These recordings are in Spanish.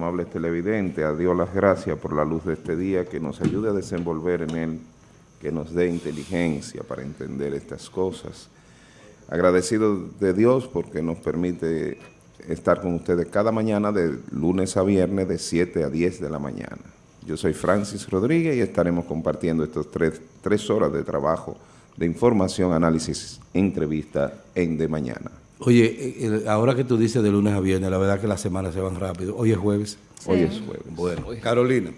amables televidentes, a Dios las gracias por la luz de este día, que nos ayude a desenvolver en él, que nos dé inteligencia para entender estas cosas. Agradecido de Dios porque nos permite estar con ustedes cada mañana de lunes a viernes de 7 a 10 de la mañana. Yo soy Francis Rodríguez y estaremos compartiendo estas tres, tres horas de trabajo de información, análisis, entrevista en De Mañana. Oye, eh, eh, ahora que tú dices de lunes a viernes, la verdad que las semanas se van rápido. Hoy es jueves. Hoy es jueves. Bueno, Carolina.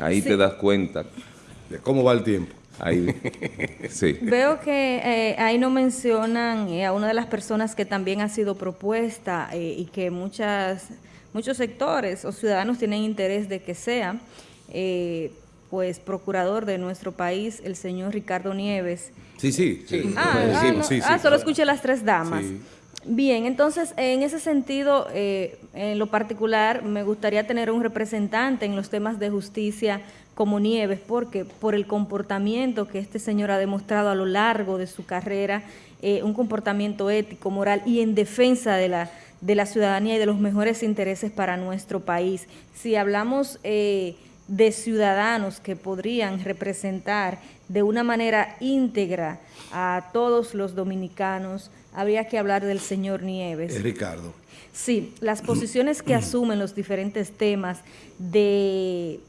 Ahí te das cuenta de cómo va el tiempo. Ahí, sí. Veo que eh, ahí no mencionan a una de las personas que también ha sido propuesta y que muchas, muchos sectores o ciudadanos tienen interés de que sea, pues, procurador de nuestro país, el señor Ricardo Nieves. Sí, sí. sí. Ah, ah, ah solo escuché las tres damas. Bien, entonces, en ese sentido, eh, en lo particular, me gustaría tener un representante en los temas de justicia como Nieves, porque por el comportamiento que este señor ha demostrado a lo largo de su carrera, eh, un comportamiento ético, moral y en defensa de la, de la ciudadanía y de los mejores intereses para nuestro país. Si hablamos eh, de ciudadanos que podrían representar de una manera íntegra a todos los dominicanos, habría que hablar del señor Nieves. Es Ricardo. Sí, las posiciones que asumen los diferentes temas de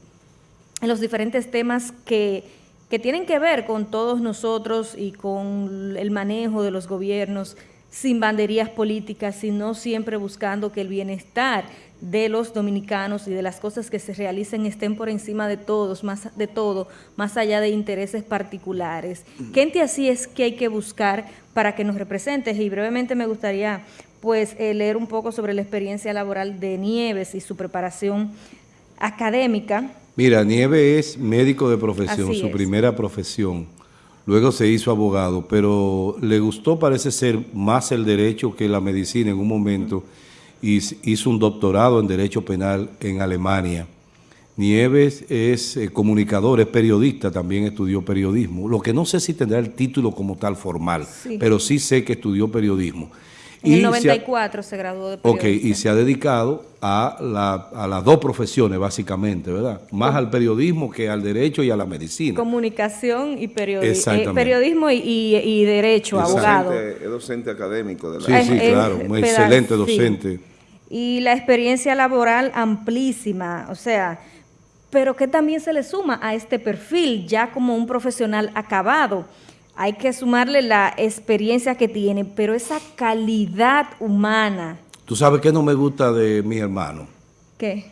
los diferentes temas que, que tienen que ver con todos nosotros y con el manejo de los gobiernos sin banderías políticas, sino siempre buscando que el bienestar de los dominicanos y de las cosas que se realicen estén por encima de todos, más de todo, más allá de intereses particulares. ¿Qué así es que hay que buscar para que nos representes? Y brevemente me gustaría pues eh, leer un poco sobre la experiencia laboral de Nieves y su preparación académica. Mira, Nieves es médico de profesión, su primera profesión. Luego se hizo abogado, pero le gustó, parece ser, más el derecho que la medicina en un momento y hizo un doctorado en Derecho Penal en Alemania. Nieves es eh, comunicador, es periodista, también estudió periodismo. Lo que no sé si tendrá el título como tal formal, pero sí sé que estudió periodismo. En el 94 se, graduó de periodista. Ok, y se ha dedicado a, las dos profesiones, básicamente, ¿verdad? Más al periodismo que al derecho y a la medicina. Comunicación y periodismo. Eh, periodismo y, derecho, abogado. Es docente académico de la Sí, sí, claro, un excelente docente. Y la experiencia laboral amplísima, o sea, pero que también se le suma a este perfil ya como un profesional acabado hay que sumarle la experiencia que tiene, pero esa calidad humana. ¿Tú sabes qué no me gusta de mi hermano? ¿Qué?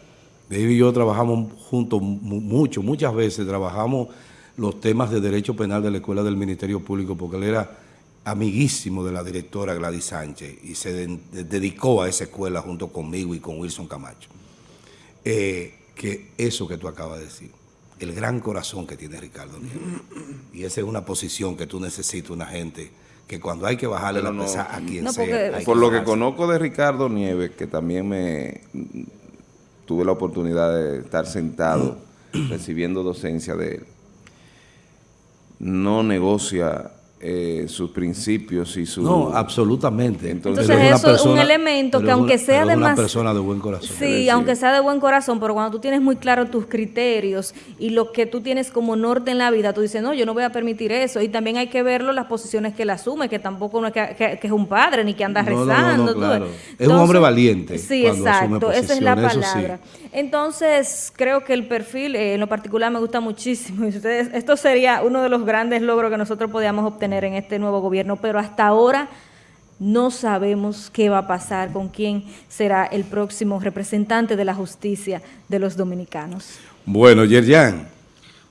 David y yo trabajamos juntos mucho, muchas veces trabajamos los temas de derecho penal de la Escuela del Ministerio Público porque él era amiguísimo de la directora Gladys Sánchez y se dedicó a esa escuela junto conmigo y con Wilson Camacho. Eh, que eso que tú acabas de decir el gran corazón que tiene Ricardo Nieves. Y esa es una posición que tú necesitas, una gente que cuando hay que bajarle la pesa a quien sea. Por lo que conozco de Ricardo Nieves, que también me tuve la oportunidad de estar sentado recibiendo docencia de él, no negocia eh, sus principios y su... No, absolutamente. Entonces, eso es un elemento que aunque sea de una persona de buen corazón. Sí, aunque sea de buen corazón, pero cuando tú tienes muy claro tus criterios y lo que tú tienes como norte en la vida, tú dices, no, yo no voy a permitir eso. Y también hay que verlo las posiciones que él asume, que tampoco no es que, es un padre ni que anda rezando. es un hombre valiente. Sí, exacto, esa es la palabra. Entonces, creo que el perfil, eh, en lo particular, me gusta muchísimo. Y ustedes, esto sería uno de los grandes logros que nosotros podíamos obtener en este nuevo gobierno, pero hasta ahora no sabemos qué va a pasar, con quién será el próximo representante de la justicia de los dominicanos. Bueno, Yerjan.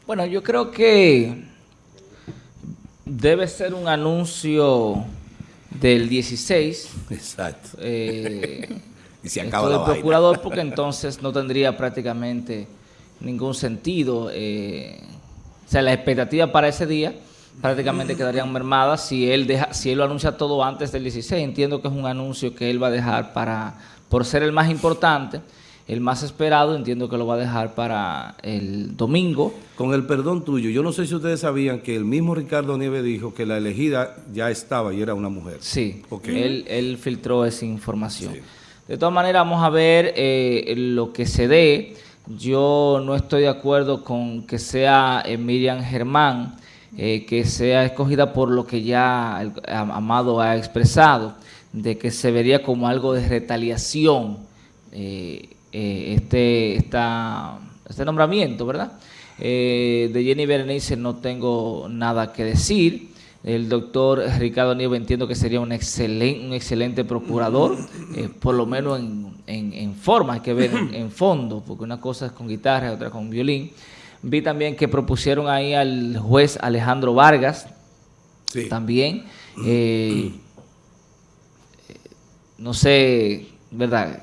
Bueno, yo creo que debe ser un anuncio del 16. Exacto. Eh, y se acaba la procurador porque entonces no tendría prácticamente ningún sentido. Eh, o sea, la expectativa para ese día prácticamente quedarían mermadas si él deja, si él lo anuncia todo antes del 16. Entiendo que es un anuncio que él va a dejar para, por ser el más importante, el más esperado, entiendo que lo va a dejar para el domingo. Con el perdón tuyo, yo no sé si ustedes sabían que el mismo Ricardo Nieves dijo que la elegida ya estaba y era una mujer. Sí, él, él filtró esa información. De todas maneras, vamos a ver eh, lo que se dé. Yo no estoy de acuerdo con que sea eh, Miriam Germán, eh, que sea escogida por lo que ya el Amado ha expresado, de que se vería como algo de retaliación este, este nombramiento, ¿verdad? de Jenny Berenice no tengo nada que decir. El doctor Ricardo Nieves entiendo que sería un excelente, un excelente procurador, eh, por lo menos en, forma, hay que ver en, fondo, porque una cosa es con guitarra otra con violín. Vi también que propusieron ahí al juez Alejandro Vargas, también. Eh, no sé, ¿verdad?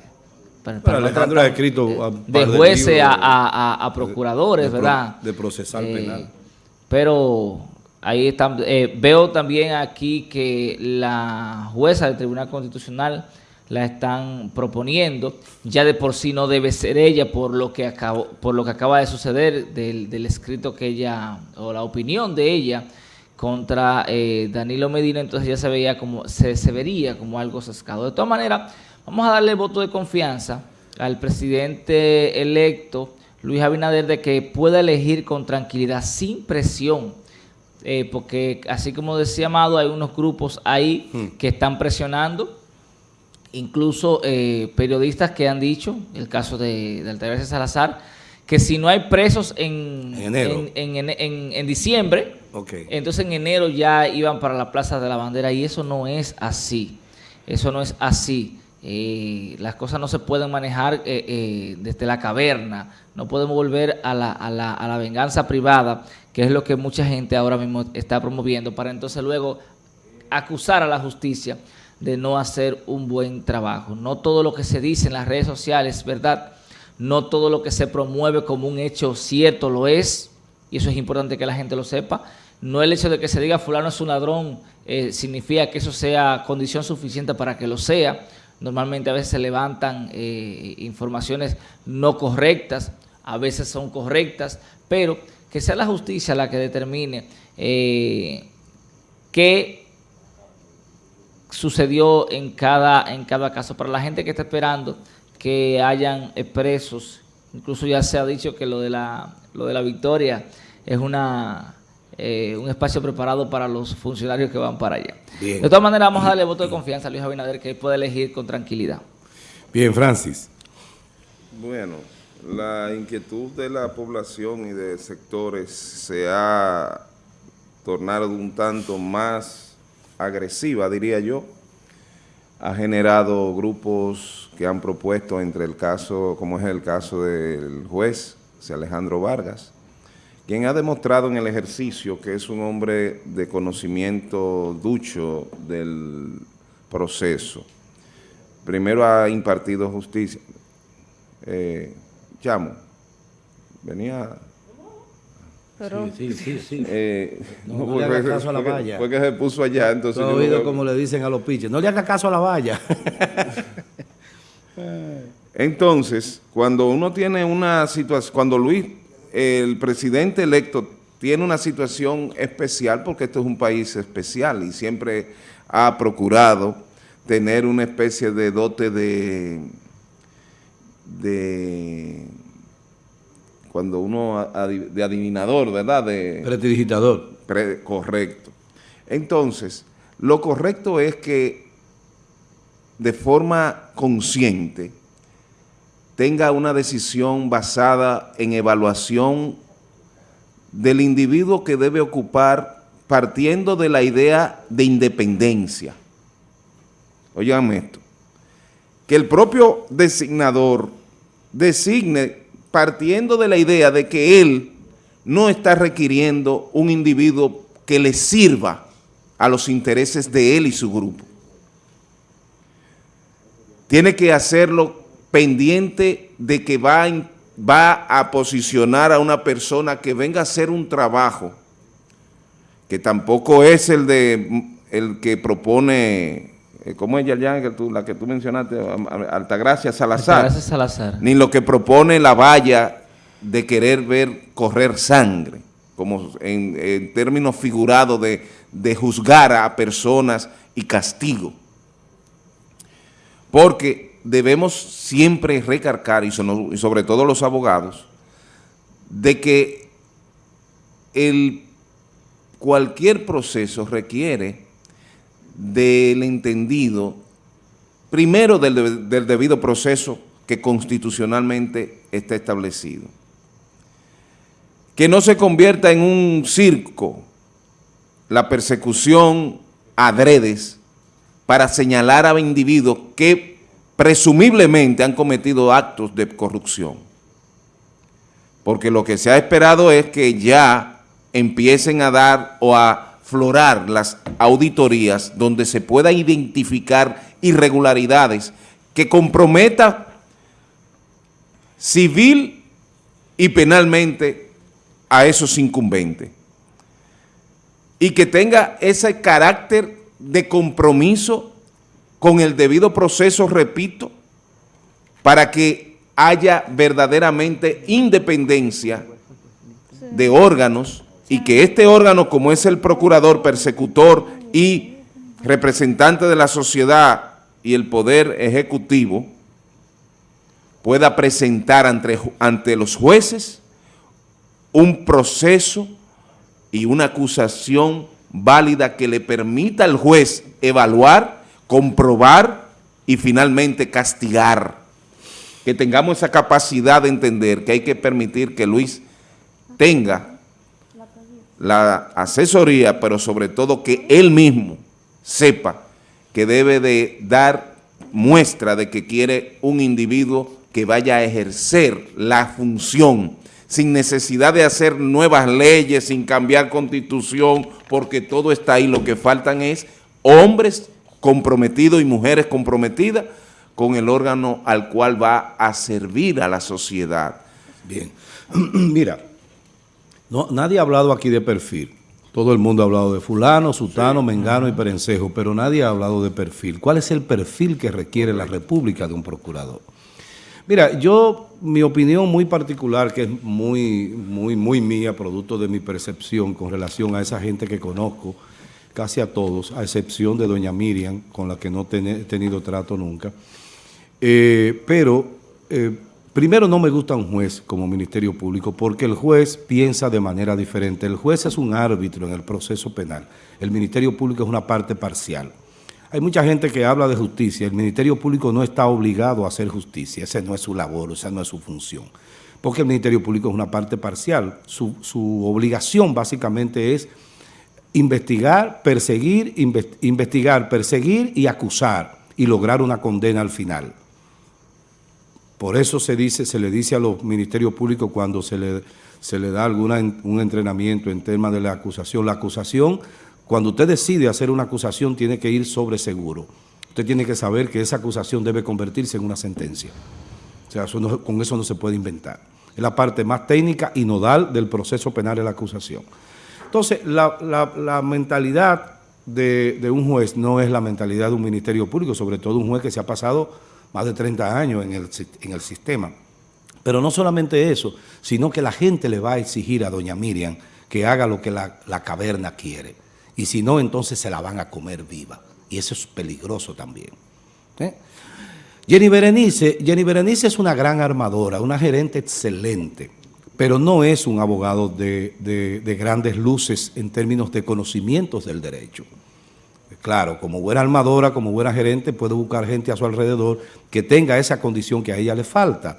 Para, Alejandro ha escrito de, jueces a, procuradores, ¿verdad? De procesal eh, penal. Pero Ahí están, eh, veo también aquí que la jueza del Tribunal Constitucional la están proponiendo. Ya de por sí no debe ser ella por lo que, acabó, por lo que acaba de suceder del, escrito que ella, o la opinión de ella contra eh, Danilo Medina, entonces ya se veía como, se, se vería como algo sescado. De todas maneras, vamos a darle voto de confianza al presidente electo, Luis Abinader, de que pueda elegir con tranquilidad, sin presión, eh, porque así como decía Amado, hay unos grupos ahí hmm. que están presionando, incluso eh, periodistas que han dicho, el caso de, de Altagracia Salazar, que si no hay presos en, en, diciembre, entonces en enero ya iban para la Plaza de la Bandera y eso no es así, eso no es así. Eh, las cosas no se pueden manejar desde la caverna, no podemos volver a la, a la, a la venganza privada que es lo que mucha gente ahora mismo está promoviendo, para entonces luego acusar a la justicia de no hacer un buen trabajo. No todo lo que se dice en las redes sociales, ¿verdad? No todo lo que se promueve como un hecho cierto lo es, y eso es importante que la gente lo sepa. No el hecho de que se diga fulano es un ladrón eh, significa que eso sea condición suficiente para que lo sea. Normalmente a veces se levantan eh, informaciones no correctas, a veces son correctas, pero que sea la justicia la que determine eh, qué sucedió en cada, en cada caso. Para la gente que está esperando que hayan presos, incluso ya se ha dicho que lo de la, lo de la victoria es una, eh, un espacio preparado para los funcionarios que van para allá. De todas maneras, vamos a darle voto de confianza a Luis Abinader, que él puede elegir con tranquilidad. Bien, Francis. Bueno, la inquietud de la población y de sectores se ha tornado un tanto más agresiva, diría yo. Ha generado grupos que han propuesto entre el caso, como es el caso del juez, Alejandro Vargas, quien ha demostrado en el ejercicio que es un hombre de conocimiento ducho del proceso. Primero ha impartido justicia. Eh, Chamo, venía... Pero... Sí, sí, sí. Eh, no, no le haga caso a la valla. Fue que se puso allá, entonces... No oído como le dicen a los piches, no le haga caso a la valla. entonces, cuando uno tiene una situación, cuando Luis, el presidente electo, tiene una situación especial, porque esto es un país especial y siempre ha procurado tener una especie de dote de de cuando uno de adivinador, ¿verdad? De, Prestidigitador. correcto. Entonces, lo correcto es que de forma consciente tenga una decisión basada en evaluación del individuo que debe ocupar partiendo de la idea de independencia. Oigan esto, que el propio designador designe partiendo de la idea de que él no está requiriendo un individuo que le sirva a los intereses de él y su grupo. Tiene que hacerlo pendiente de que va a, va a posicionar a una persona que venga a hacer un trabajo que tampoco es el de el que propone eh, ¿cómo es ya que tú, la que tú mencionaste, Altagracia Salazar? Altagracia Salazar. Ni lo que propone la valla de querer ver correr sangre, como en, términos figurados de, juzgar a personas y castigo. Porque debemos siempre recargar, y sobre todo los abogados, de que el, cualquier proceso requiere del entendido, primero del, debido proceso que constitucionalmente está establecido. Que no se convierta en un circo la persecución adredes para señalar a individuos que presumiblemente han cometido actos de corrupción. Porque lo que se ha esperado es que ya empiecen a dar o a florar las auditorías donde se pueda identificar irregularidades que comprometa civil y penalmente a esos incumbentes. Y que tenga ese carácter de compromiso con el debido proceso, repito, para que haya verdaderamente independencia de órganos y que este órgano, como es el procurador, persecutor y representante de la sociedad y el poder ejecutivo, pueda presentar ante, los jueces un proceso y una acusación válida que le permita al juez evaluar, comprobar y finalmente castigar. Que tengamos esa capacidad de entender que hay que permitir que Luis tenga la asesoría, pero sobre todo que él mismo sepa que debe de dar muestra de que quiere un individuo que vaya a ejercer la función sin necesidad de hacer nuevas leyes, sin cambiar constitución, porque todo está ahí. Lo que faltan es hombres comprometidos y mujeres comprometidas con el órgano al cual va a servir a la sociedad. Bien, mira, no, nadie ha hablado aquí de perfil. Todo el mundo ha hablado de fulano, sutano, mengano y perencejo, pero nadie ha hablado de perfil. ¿Cuál es el perfil que requiere la república de un procurador? Mira, yo, mi opinión muy particular, que es muy, muy, muy mía, producto de mi percepción con relación a esa gente que conozco, casi a todos, a excepción de doña Miriam, con la que no he tenido trato nunca. Eh, pero, eh, primero no me gusta un juez como Ministerio Público, porque el juez piensa de manera diferente. El juez es un árbitro en el proceso penal. El Ministerio Público es una parte parcial. Hay mucha gente que habla de justicia. El Ministerio Público no está obligado a hacer justicia. Esa no es su labor, esa no es su función. Porque el Ministerio Público es una parte parcial. Su, obligación básicamente es investigar, perseguir, investigar, perseguir y acusar y lograr una condena al final. Por eso se dice, se le dice a los ministerios públicos cuando se le, da alguna, un entrenamiento en temas de la acusación, la acusación cuando usted decide hacer una acusación, tiene que ir sobre seguro. Usted tiene que saber que esa acusación debe convertirse en una sentencia. O sea, con eso no se puede inventar. Es la parte más técnica y nodal del proceso penal de la acusación. Entonces, la, mentalidad de, un juez no es la mentalidad de un ministerio público, sobre todo un juez que se ha pasado más de 30 años en el, en el sistema. Pero no solamente eso, sino que la gente le va a exigir a doña Miriam que haga lo que la, la caverna quiere y si no, entonces se la van a comer viva. Y eso es peligroso también. Jenny Berenice, Jenny Berenice es una gran armadora, una gerente excelente, pero no es un abogado de, grandes luces en términos de conocimientos del derecho. Claro, como buena armadora, como buena gerente, puede buscar gente a su alrededor que tenga esa condición que a ella le falta.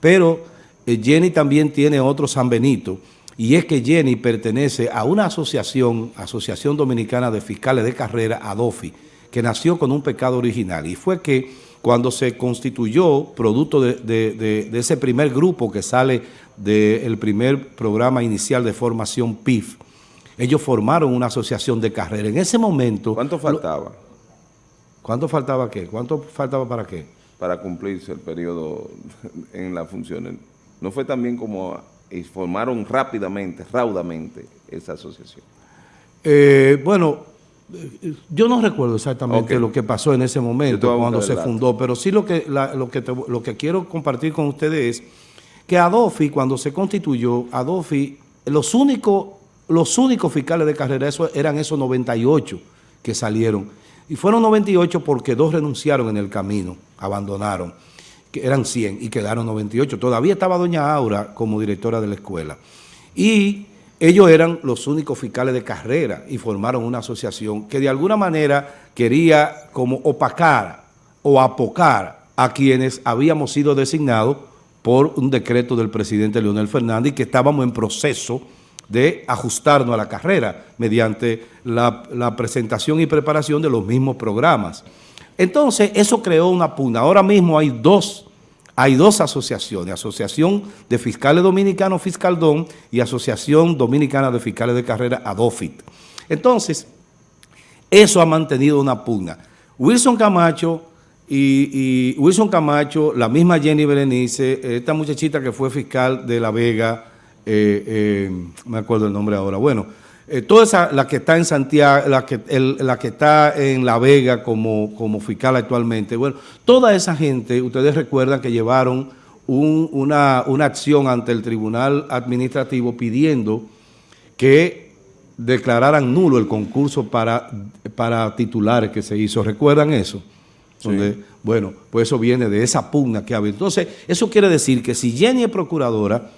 Pero eh, Jenny también tiene otro San Benito, y es que Jenny pertenece a una asociación, Asociación Dominicana de Fiscales de Carrera, ADOFI, que nació con un pecado original, y fue que cuando se constituyó, producto de, ese primer grupo que sale del primer programa inicial de formación PIF, ellos formaron una asociación de carrera. En ese momento... ¿Cuánto faltaba? ¿Cuánto faltaba qué? ¿Cuánto faltaba para qué? Para cumplirse el periodo en las funciones. ¿No fue también como y formaron rápidamente, raudamente esa asociación? Eh, bueno, yo no recuerdo exactamente lo que pasó en ese momento cuando se fundó, pero sí lo que, lo, que lo que quiero compartir con ustedes es que Adofi, cuando se constituyó, Adofi, los únicos, los únicos fiscales de carrera eso, eran esos 98 que salieron. Y fueron 98 porque dos renunciaron en el camino, abandonaron, que eran 100 y quedaron 98. Todavía estaba doña Aura como directora de la escuela. Y ellos eran los únicos fiscales de carrera y formaron una asociación que de alguna manera quería como opacar o apocar a quienes habíamos sido designados por un decreto del presidente Leonel Fernández y que estábamos en proceso de ajustarnos a la carrera mediante la, presentación y preparación de los mismos programas. Entonces, eso creó una pugna. Ahora mismo hay dos, hay dos asociaciones, Asociación de Fiscales Dominicanos Fiscaldón y Asociación Dominicana de Fiscales de Carrera ADOFIT. Entonces, eso ha mantenido una pugna. Wilson Camacho y, y Wilson Camacho, la misma Jenny Berenice, esta muchachita que fue fiscal de La Vega, eh, eh, me acuerdo el nombre ahora, bueno, eh, toda esa, la que está en Santiago, la que, la que está en La Vega como, como fiscal actualmente, bueno, toda esa gente, ustedes recuerdan que llevaron una, acción ante el Tribunal Administrativo pidiendo que declararan nulo el concurso para, para titulares que se hizo. ¿Recuerdan eso? bueno, pues eso viene de esa pugna que había. Entonces, eso quiere decir que si Jenny es procuradora,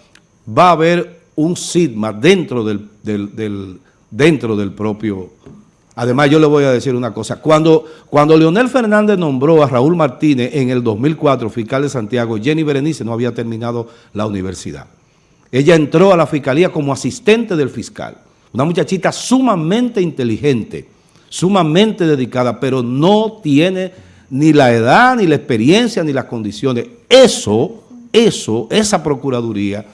va a haber un sigma dentro del, dentro del propio... Además, yo le voy a decir una cosa. Cuando, cuando Leonel Fernández nombró a Raúl Martínez en el 2004 fiscal de Santiago, Jenny Berenice no había terminado la universidad. Ella entró a la fiscalía como asistente del fiscal. Una muchachita sumamente inteligente, sumamente dedicada, pero no tiene ni la edad, ni la experiencia, ni las condiciones. Eso, eso, esa procuraduría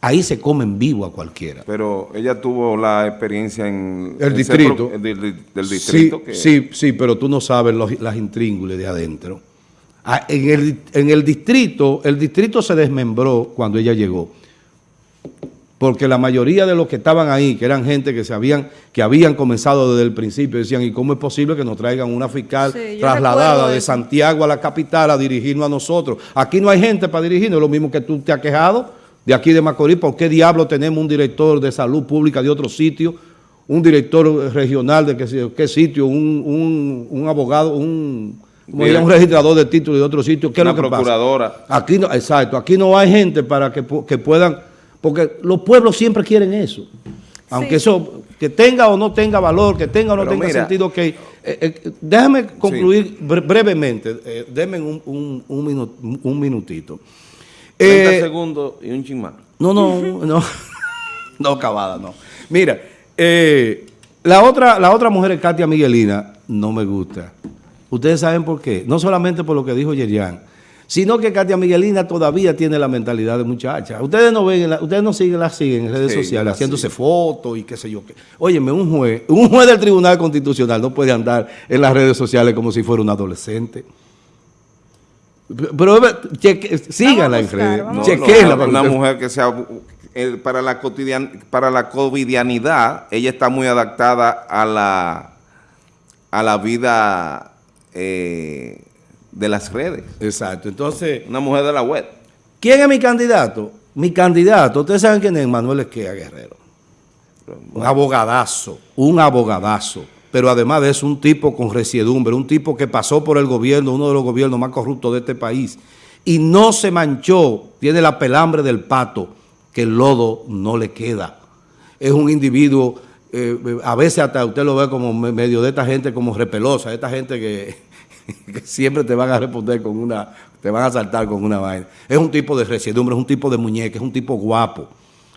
ahí se come en vivo a cualquiera. Pero ella tuvo la experiencia en... El distrito. del, distrito. Sí, sí, sí, pero tú no sabes las intríngules de adentro. Ah, en, el, en el distrito, el distrito se desmembró cuando ella llegó. Porque la mayoría de los que estaban ahí, que eran gente que se habían, que habían comenzado desde el principio, decían, ¿y cómo es posible que nos traigan una fiscal trasladada de Santiago a la capital a dirigirnos a nosotros? Aquí no hay gente para dirigirnos, lo mismo que tú te has quejado de aquí de Macorís, ¿por qué diablo tenemos un director de salud pública de otro sitio, un director regional de qué, qué sitio, un, abogado, un, un registrador de títulos de otro sitio? ¿Qué es lo que procuradora. Aquí no, exacto, aquí no hay gente para que, puedan, porque los pueblos siempre quieren eso. Aunque eso, que tenga o no tenga valor, que tenga o no tenga sentido, que... Eh, eh, déjame concluir brevemente, eh, denme un, un minutito. 30 eh, segundos y un ching No, no, no. no, cabada, no. Mira, eh, la, otra, la otra mujer es Katia Miguelina, no me gusta. Ustedes saben por qué. No solamente por lo que dijo Yerian, sino que Katia Miguelina todavía tiene la mentalidad de muchacha. Ustedes no ven, ustedes no siguen, la siguen en redes sociales, haciéndose fotos y qué sé yo qué. Óyeme, un juez, un juez del Tribunal Constitucional no puede andar en las redes sociales como si fuera un adolescente. Pero síganla en redes, Una mujer que sea, eh, para, la cotidian, para la covidianidad, ella está muy adaptada a la, a la vida eh, de las redes. Exacto, entonces... Una mujer de la web. ¿Quién es mi candidato? Mi candidato, ustedes saben quién es, Manuel Esquea Guerrero. Un abogadazo, un abogadazo pero además de eso un tipo con resiedumbre, un tipo que pasó por el gobierno, uno de los gobiernos más corruptos de este país, y no se manchó, tiene la pelambre del pato, que el lodo no le queda. Es un individuo, eh, a veces hasta usted lo ve como medio de esta gente como repelosa, esta gente que, siempre te van a responder con una, te van a saltar con una vaina. Es un tipo de resiedumbre, es un tipo de muñeca, es un tipo guapo.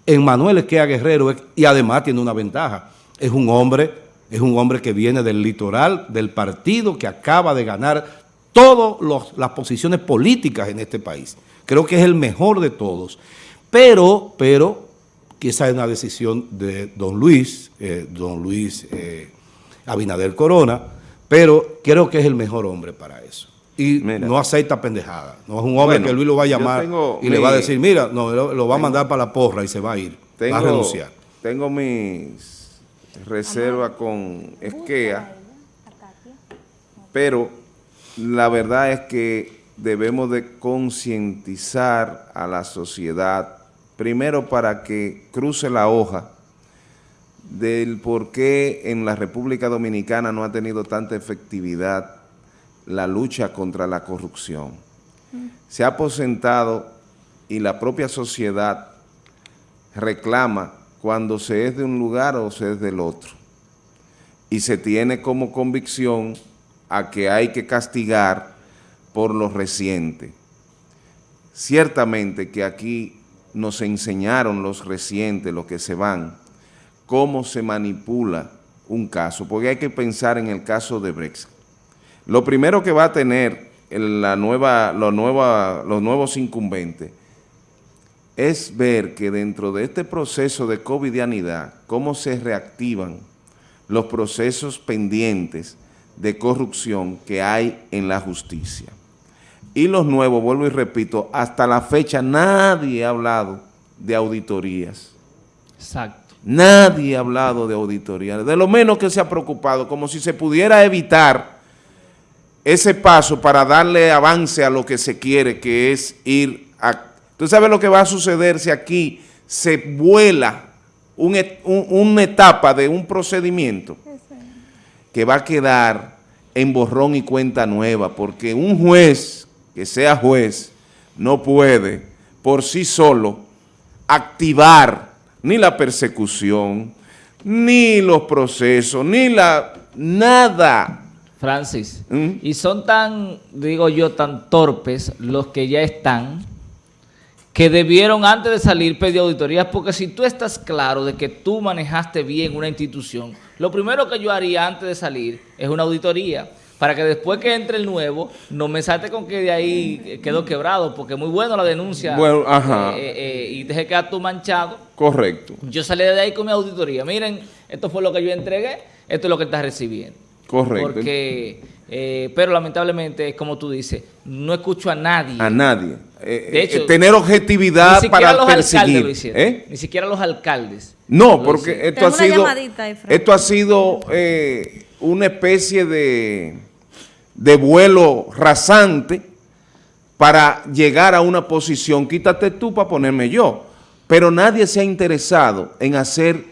En Manuel Esquea Guerrero, y además tiene una ventaja, es un hombre es un hombre que viene del litoral, del partido que acaba de ganar todas las posiciones políticas en este país. Creo que es el mejor de todos. Pero, pero, esa es una decisión de don Luis, eh, don Luis eh, Abinader Corona, pero creo que es el mejor hombre para eso. Y no acepta pendejada. No es un hombre que Luis lo va a llamar y le va a decir, mira, no, lo, va a mandar para la porra y se va a ir, va a renunciar. Tengo mis reserva con Esquea, pero la verdad es que debemos de concientizar a la sociedad, primero para que cruce la hoja del por qué en la República Dominicana no ha tenido tanta efectividad la lucha contra la corrupción. Se ha aposentado y la propia sociedad reclama cuando se es de un lugar o se es del otro. Y se tiene como convicción a que hay que castigar por lo reciente. Ciertamente que aquí nos enseñaron los recientes, los que se van, cómo se manipula un caso, porque hay que pensar en el caso de Brexit. Lo primero que va a tener la nueva, los nuevos incumbentes es ver que dentro de este proceso de covidianidad, cómo se reactivan los procesos pendientes de corrupción que hay en la justicia. Y los nuevos, vuelvo y repito, hasta la fecha nadie ha hablado de auditorías. Exacto. Nadie ha hablado de auditorías, de lo menos que se ha preocupado, como si se pudiera evitar ese paso para darle avance a lo que se quiere, que es ir a... ¿Tú sabes lo que va a suceder si aquí se vuela una etapa de un procedimiento? Que va a quedar en borrón y cuenta nueva, porque un juez que sea juez no puede por sí solo activar ni la persecución, ni los procesos, ni la... nada. Francis, ¿Mm? y son tan, digo yo, tan torpes los que ya están, que debieron antes de salir pedir auditorías, porque si tú estás claro de que tú manejaste bien una institución, lo primero que yo haría antes de salir es una auditoría para que después que entre el nuevo, no me salte con que de ahí quedó quebrado, porque es muy bueno la denuncia bueno, ajá. Eh, eh, y deje quedar tú manchado. Correcto. Yo salí de ahí con mi auditoría. Miren, esto fue lo que yo entregué, esto es lo que estás recibiendo. Correcto. Porque, eh, pero lamentablemente, como tú dices, no escucho a nadie. A nadie. de hecho, tener objetividad para los perseguir. Ni siquiera los alcaldes. No, porque esto ha, sido, esto ha sido una especie de de vuelo rasante para llegar a una posición, quítate tú para ponerme yo. Pero nadie se ha interesado en hacer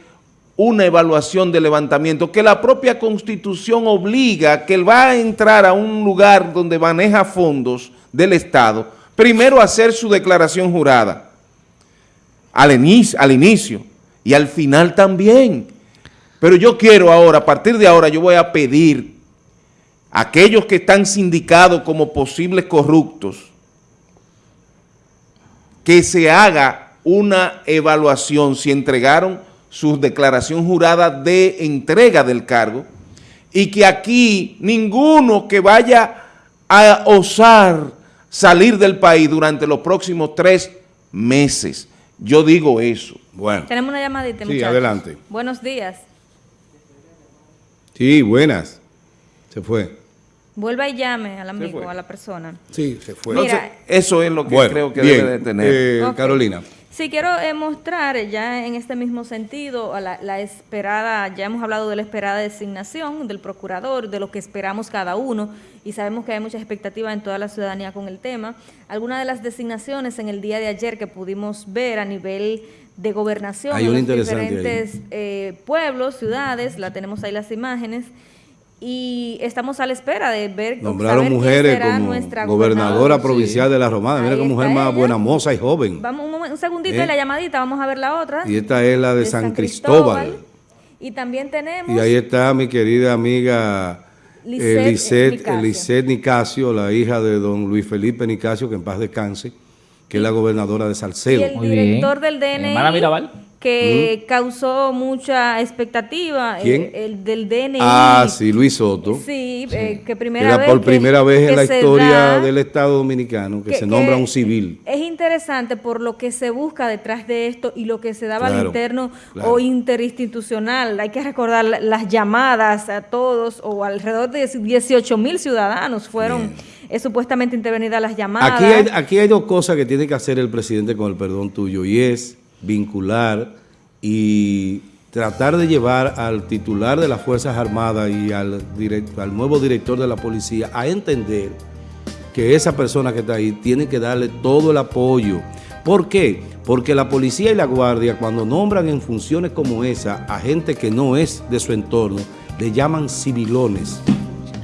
una evaluación de levantamiento que la propia Constitución obliga que él va a entrar a un lugar donde maneja fondos del Estado, primero a hacer su declaración jurada, al inicio, al inicio y al final también. Pero yo quiero ahora, a partir de ahora, yo voy a pedir aquellos que están sindicados como posibles corruptos, que se haga una evaluación si entregaron su declaración jurada de entrega del cargo y que aquí ninguno que vaya a osar salir del país durante los próximos tres meses. Yo digo eso. Bueno. Tenemos una llamadita, Sí, adelante. Buenos días. Sí, buenas. Se fue. Vuelva y llame al amigo, a la persona. Sí, se fue. eso es lo que creo que debe de tener. Eh, Carolina. Sí, quiero eh, mostrar ya en este mismo sentido la, la, esperada, ya hemos hablado de la esperada designación del procurador, de lo que esperamos cada uno, y sabemos que hay mucha expectativa en toda la ciudadanía con el tema. Algunas de las designaciones en el día de ayer que pudimos ver a nivel de gobernación en los diferentes eh, pueblos, ciudades, la tenemos ahí las imágenes, y estamos a la espera de ver nombraron mujeres como nuestra gobernadora provincial de la Romana. Mira qué mujer más buena moza y joven. Vamos un, segundito de ¿Eh? la llamadita vamos a ver la otra. Y esta es la de, San, Cristóbal. y también tenemos y ahí está mi querida amiga Lisette, eh, Nicasio. la hija de don Luis Felipe Nicasio que en paz descanse que es la gobernadora de Salcedo. Y el director del DNI Hermana Mirabal que causó mucha expectativa, El, del DNI. Ah, sí, Luis Soto. Sí, eh, que primera vez por primera vez en la historia del Estado Dominicano que, se nombra un civil. Es interesante por lo que se busca detrás de esto y lo que se daba al interno o interinstitucional. Hay que recordar las llamadas a todos o alrededor de 18 mil ciudadanos fueron supuestamente intervenidas las llamadas. Aquí hay, aquí hay dos cosas que tiene que hacer el presidente con el perdón tuyo y es vincular y tratar de llevar al titular de las Fuerzas Armadas y al, al nuevo director de la policía a entender que esa persona que está ahí tiene que darle todo el apoyo. ¿Por qué? Porque la policía y la guardia, cuando nombran en funciones como esa a gente que no es de su entorno, le llaman civilones.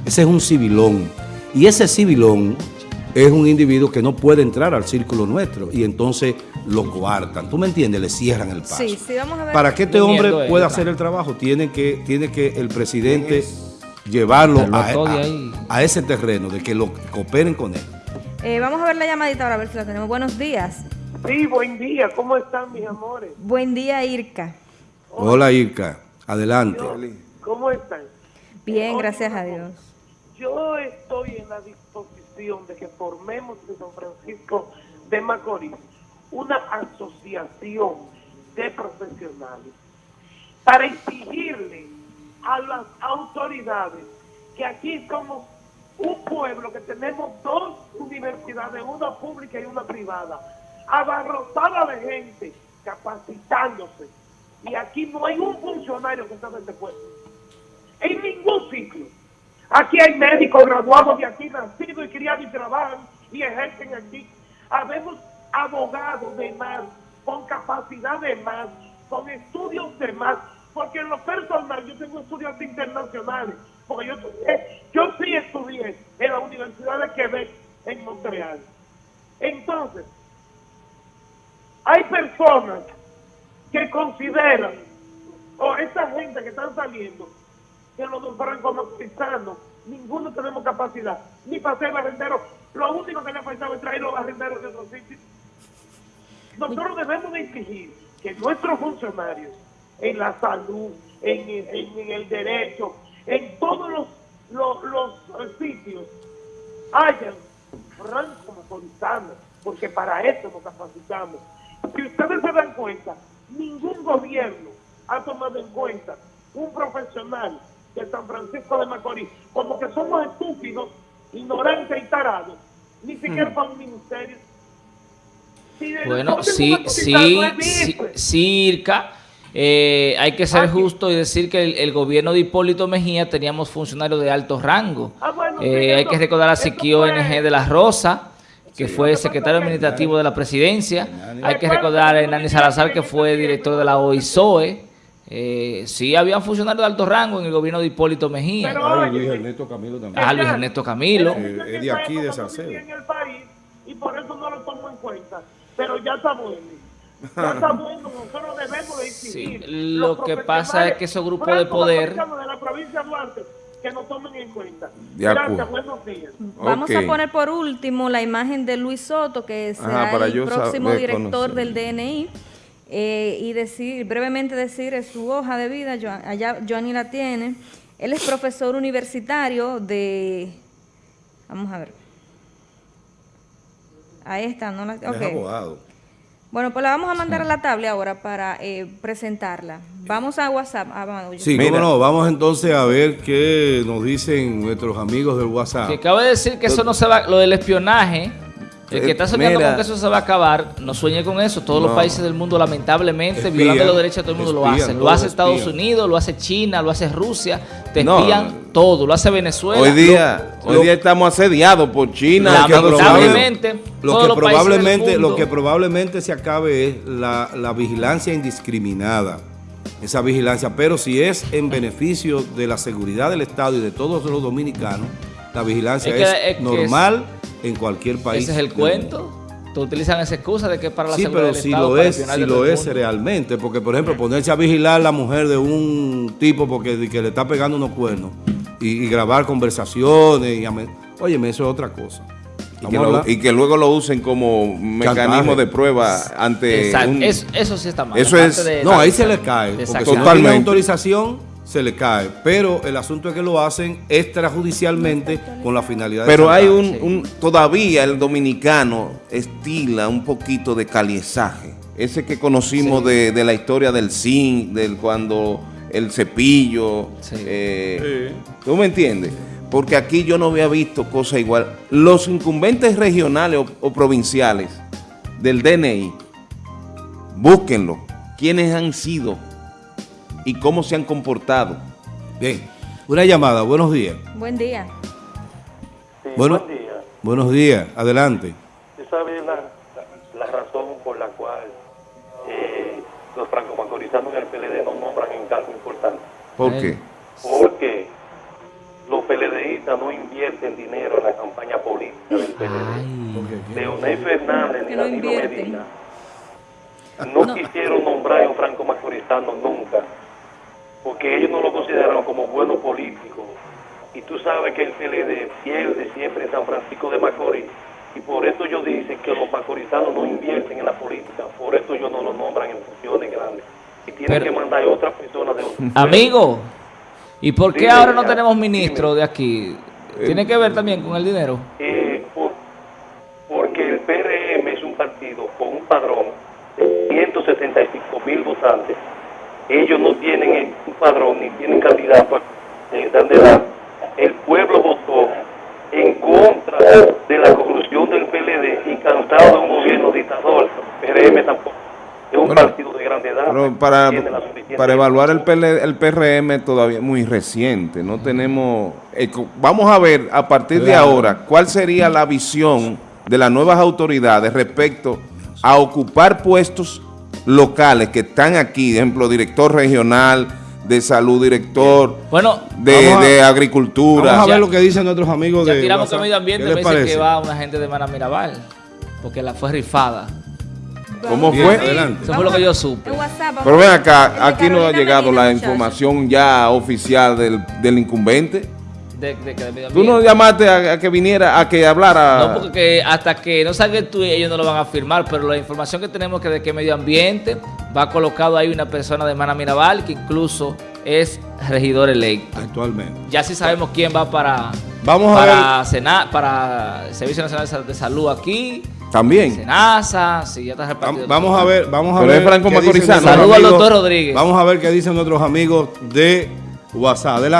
Ese es un civilón. Y ese civilón es un individuo que no puede entrar al círculo nuestro y entonces lo coartan. ¿Tú me entiendes? Le cierran el paso. Sí, sí, vamos a ver. Para que este hombre pueda hacer el trabajo, tiene que, tiene que el presidente llevarlo a, ese terreno, de que lo cooperen con él. Eh, vamos a ver la llamadita ahora, a ver si la tenemos. Buenos días. Sí, buen día. ¿Cómo están, mis amores? Buen día, Irka. Hola, Irka. Adelante. ¿Cómo están? Bien, gracias a Dios. Yo estoy en la de que formemos en San Francisco de Macorís una asociación de profesionales para exigirle a las autoridades que aquí somos un pueblo que tenemos dos universidades, una pública y una privada, abarrotada de gente capacitándose. Y aquí no hay un funcionario que está en este pueblo. En ningún sitio. Aquí hay médicos graduados de aquí, nacidos y criados y trabajan y ejercen aquí. Habemos abogados de más, con capacidad de más, con estudios de más, porque en lo personal yo tengo estudios internacionales, porque yo, yo sí estudié en la Universidad de Quebec en Montreal. Entonces, hay personas que consideran, o esa gente que están saliendo, que los franco-maurizanos, ninguno tenemos capacidad, ni para ser barrendero. Lo único que le ha faltado es traer los barrenderos de otros sitios. Nosotros debemos de exigir que nuestros funcionarios en la salud, en, el derecho, en todos los, los, sitios, hayan franco porque para eso nos capacitamos. Si ustedes se dan cuenta, ningún gobierno ha tomado en cuenta un profesional de San Francisco de Macorís, como que somos estúpidos, ignorantes y tarados, ni siquiera mm. para un ministerio. bueno, sí, sí, sí, circa eh, hay que ser justo y decir que el, gobierno de Hipólito Mejía teníamos funcionarios de alto rango. Ah, eh, hay que recordar a Siquio NG de la Rosa, que fue secretario administrativo de la presidencia. Hay que recordar a Nani Salazar, que fue director de la OISOE. Eh, sí, había funcionarios de alto rango en el gobierno de Hipólito Mejía. Ah, Luis Ernesto Camilo también. Ah, Luis Ernesto Camilo. es de aquí, de Salcedo. Y por eso no lo tomo en cuenta. Pero ya está bueno, nosotros debemos de Sí, lo que pasa es que esos grupos de poder... De la provincia de Duarte, que nos tomen en cuenta. Gracias, buenos días. Vamos a poner por último la imagen de Luis Soto, que será el próximo director del DNI. Eh, y decir, brevemente decir su hoja de vida, allá Joanny la tiene. Él es profesor universitario de... Vamos a ver. Ahí está, ¿no? La, okay. Es abogado. Bueno, pues la vamos a mandar a la tabla ahora para eh, presentarla. Vamos a WhatsApp. Ah, sí, cómo no. Vamos entonces a ver qué nos dicen nuestros amigos del WhatsApp. Que acabo de decir que eso no se va, lo del espionaje el que está soñando con que eso se va a acabar, no sueñe con eso. Todos los países del mundo, lamentablemente, violando los derechos de todo el mundo, lo hacen. Lo hace Estados Unidos, lo hace China, lo hace Rusia. Te espían todo. Lo hace Venezuela. Hoy día, hoy día estamos asediados por China. Lamentablemente, lo que, probablemente, lo que probablemente se acabe es la, la vigilancia indiscriminada esa vigilancia, pero si es en beneficio de la seguridad del Estado y de todos los dominicanos, la vigilancia es, normal en cualquier país. Ese es el cuento. Tú utilizan esa excusa de que para la sí, pero si lo es, si lo es realmente, porque por ejemplo ponerse a vigilar a la mujer de un tipo porque que le está pegando unos cuernos y, grabar conversaciones, y, óyeme, eso es otra cosa. Y que, luego lo usen como mecanismo de prueba ante eso, sí está mal. Eso es, no, ahí se le cae. Porque si no tiene autorización, se le cae. Pero el asunto es que lo hacen extrajudicialmente con la finalidad de Pero hay un, todavía el dominicano estila un poquito de caliezaje. Ese que conocimos de, la historia del zinc, del cuando el cepillo. Eh, ¿Tú me entiendes? Porque aquí yo no había visto cosa igual. Los incumbentes regionales o, provinciales del DNI, búsquenlo. ¿Quiénes han sido? Y cómo se han comportado. Bien, una llamada, buenos días. Buen día. buen día. Buenos días, adelante. ¿Usted sabe la, razón por la cual los franco-macorizanos en el PLD no nombran en cargo importante. ¿Por Eh. qué? Porque los PLDistas no invierten dinero en la campaña política del PLD. Leonel Fernández no Danilo. Medina no, quisieron nombrar a un franco macorizano nunca, porque ellos no lo consideraron como buenos políticos. Y tú sabes que el PLD pierde siempre en San Francisco de Macorís. Y por eso ellos dicen que los macorizanos no invierten en la política. Por eso ellos no lo nombran en funciones grandes. Y tienen Pero- que mandar a otras personas de otros Amigo, ¿y por qué ahora no tenemos ministro de aquí? ¿Tiene que ver también con el dinero? Eh, por- porque el PRM es un partido con un padrón de 175 mil votantes. Ellos no tienen un padrón ni tienen candidato a eh, candidato. El pueblo votó en contra de la corrupción del PLD y cansado de un gobierno dictador. El PRM tampoco es un Bueno, partido de grande edad. Pero para, para evaluar el, PL el PRM todavía es muy reciente, no tenemos... eh, vamos a ver a partir de ahora cuál sería la visión de las nuevas autoridades respecto a ocupar puestos locales que están aquí, por ejemplo, director regional de salud, director Bueno, de, a- de agricultura. Vamos a Ya- ver lo que dicen nuestros amigos ya de tiramos con medio ambiente, ¿Qué me les dice parece? que va una gente de Mana Mirabal, porque la fue rifada. ¿Cómo Bien, fue? adelante. Eso fue lo que yo supe. WhatsApp, Pero ven acá, el de aquí no ha llegado la información ya oficial del, del incumbente. De, de, de medio Tú no llamaste a, a que viniera, a que hablara. No, porque que hasta que no salga tú ellos no lo van a firmar, pero la información que tenemos que de que medio ambiente va colocado ahí una persona de Mana Mirabal que incluso es regidor electo. Actualmente. Ya sí sabemos quién va para Vamos a para Sena- para el Servicio Nacional de Salud aquí, También. Senasa, sí, ya está repartido. Vam- Vamos a ver, vamos a Pero ver. es Franco Saludos al doctor Rodríguez. Vamos a ver qué dicen nuestros amigos de WhatsApp. Adelante.